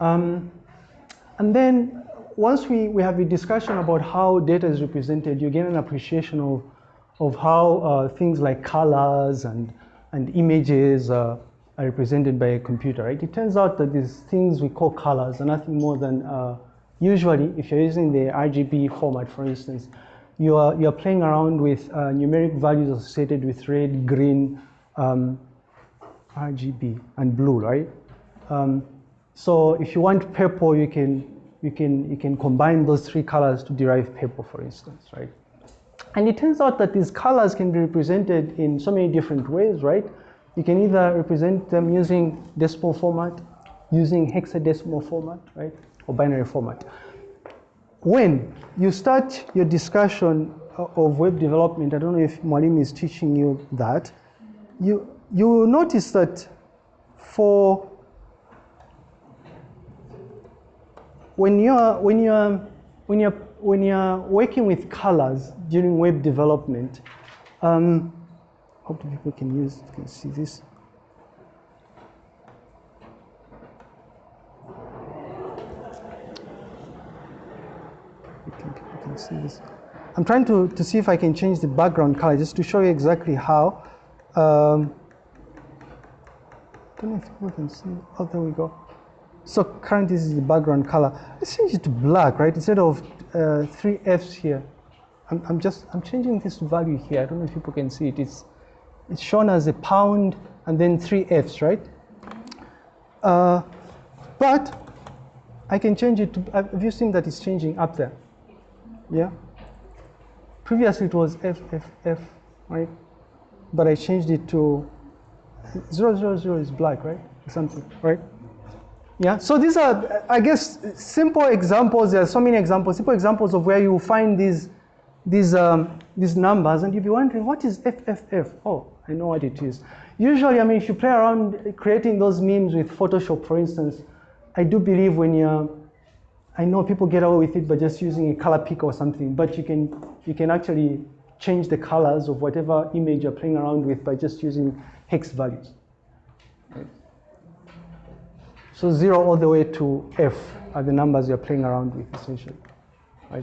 Um, and then once we, we have a discussion about how data is represented, you get an appreciation of, of how uh, things like colors and, and images uh, are represented by a computer, right? It turns out that these things we call colors are nothing more than, uh, usually, if you're using the RGB format, for instance, you are, you are playing around with uh, numeric values associated with red, green, um, RGB, and blue, right? Um, so if you want purple, you can you can, you can combine those three colors to derive purple, for instance, right? And it turns out that these colors can be represented in so many different ways, right? You can either represent them using decimal format, using hexadecimal format, right? Or binary format. When you start your discussion of web development, I don't know if Malim is teaching you that, you, you will notice that for when you're when you're when you're when you're working with colors during web development, um, hope people can use can see this. See this. I'm trying to, to see if I can change the background color just to show you exactly how. Um, I don't know if people can see. Oh, there we go. So currently this is the background color. Let's change it to black, right? Instead of uh, three Fs here. I'm, I'm, just, I'm changing this value here. I don't know if people can see it. It's, it's shown as a pound and then three Fs, right? Uh, but I can change it to, have you seen that it's changing up there? Yeah? Previously it was F, F, F, right? But I changed it to 000 is black, right? Something, right? Yeah, so these are, I guess, simple examples. There are so many examples, simple examples of where you find these, these, um, these numbers, and you'll be wondering, what is FFF? Oh, I know what it is. Usually, I mean, if you play around creating those memes with Photoshop, for instance, I do believe when you're, I know people get away with it by just using a color pick or something, but you can, you can actually change the colors of whatever image you're playing around with by just using hex values. So zero all the way to F are the numbers you're playing around with essentially, right?